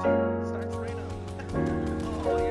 Starts right oh, yeah.